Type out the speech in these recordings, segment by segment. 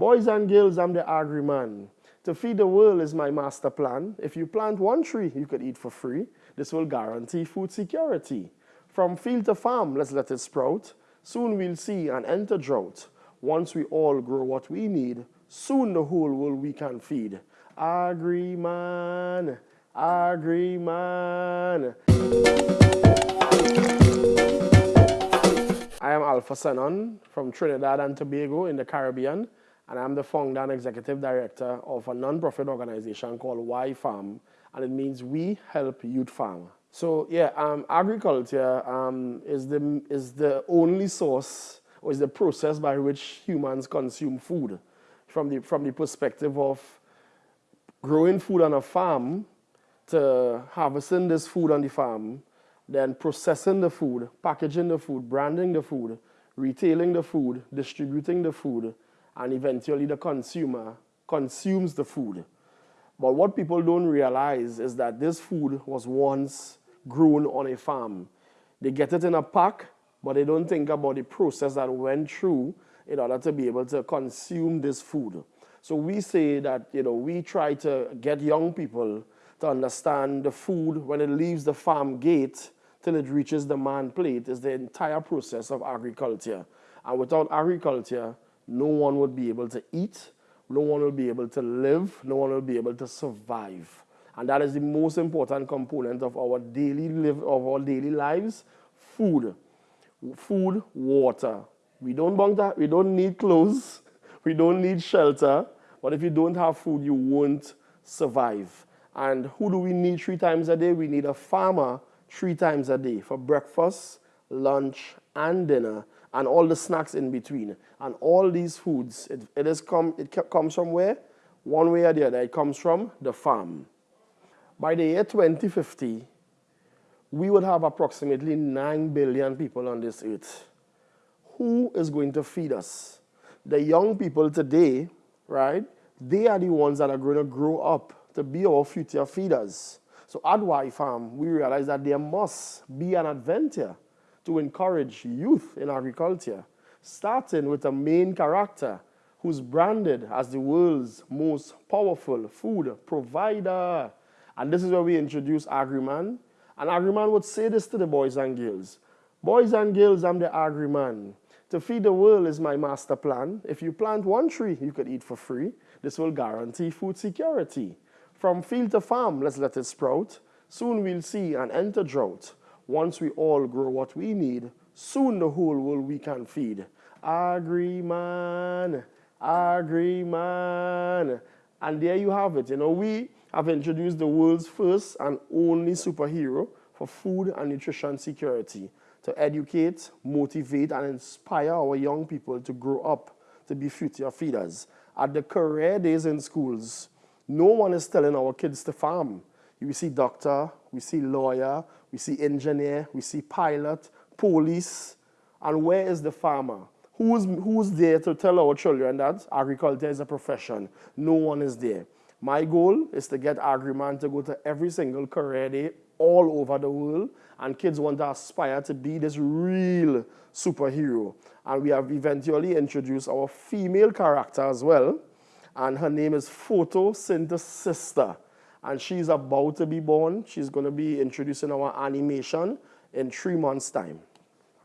Boys and girls, I'm the agri-man. To feed the world is my master plan. If you plant one tree, you could eat for free. This will guarantee food security. From field to farm, let's let it sprout. Soon we'll see an end to drought. Once we all grow what we need, soon the whole world we can feed. Agri-man, agri-man. I am Alpha Sennon from Trinidad and Tobago in the Caribbean and I'm the founder and executive director of a non-profit organization called WhyFarm, and it means we help youth farm. So yeah, um, agriculture um, is, the, is the only source or is the process by which humans consume food from the, from the perspective of growing food on a farm to harvesting this food on the farm, then processing the food, packaging the food, branding the food, retailing the food, distributing the food, and eventually the consumer consumes the food. But what people don't realize is that this food was once grown on a farm. They get it in a pack, but they don't think about the process that went through in order to be able to consume this food. So we say that, you know, we try to get young people to understand the food when it leaves the farm gate till it reaches the man plate is the entire process of agriculture. And without agriculture, no one would be able to eat, no one will be able to live, no one will be able to survive. And that is the most important component of our daily live of our daily lives, food. Food, water. We don't that, we don't need clothes, we don't need shelter, but if you don't have food, you won't survive. And who do we need three times a day? We need a farmer three times a day for breakfast, lunch, and dinner and all the snacks in between. And all these foods, it, it, is come, it comes from where? One way or the other, it comes from the farm. By the year 2050, we would have approximately 9 billion people on this earth. Who is going to feed us? The young people today, right, they are the ones that are going to grow up to be our future feeders. So at WhyFarm, we realize that there must be an adventure to encourage youth in agriculture, starting with a main character who's branded as the world's most powerful food provider. And this is where we introduce Agriman. And Agriman would say this to the boys and girls. Boys and girls, I'm the Agriman. To feed the world is my master plan. If you plant one tree, you could eat for free. This will guarantee food security. From field to farm, let's let it sprout. Soon we'll see an end to drought. Once we all grow what we need, soon the whole world we can feed. Agri-man, agri-man. And there you have it. You know, we have introduced the world's first and only superhero for food and nutrition security to educate, motivate, and inspire our young people to grow up to be future feeders. At the career days in schools, no one is telling our kids to farm. You see doctor, we see lawyer, we see engineer, we see pilot, police, and where is the farmer? Who's, who's there to tell our children that agriculture is a profession? No one is there. My goal is to get Agriman to go to every single career day all over the world, and kids want to aspire to be this real superhero. And we have eventually introduced our female character as well, and her name is Photosynthesis Sister and she's about to be born. She's going to be introducing our animation in three months' time.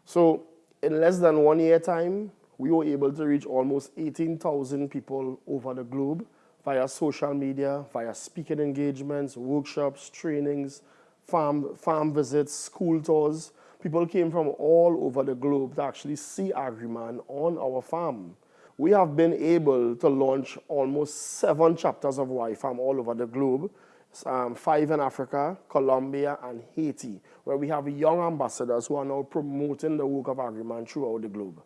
So in less than one year time, we were able to reach almost 18,000 people over the globe via social media, via speaking engagements, workshops, trainings, farm, farm visits, school tours. People came from all over the globe to actually see Agriman on our farm. We have been able to launch almost seven chapters of WhyFarm all over the globe um, five in Africa, Colombia, and Haiti, where we have young ambassadors who are now promoting the work of Agriman throughout the globe.